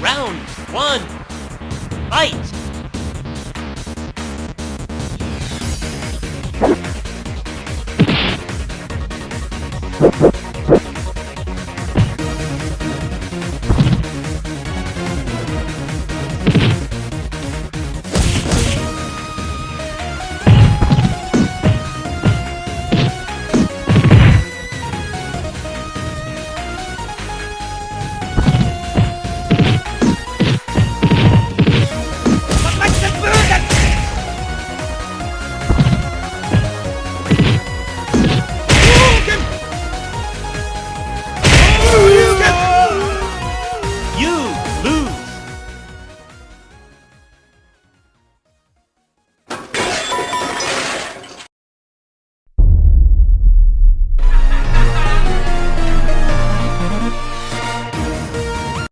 Round one, fight! you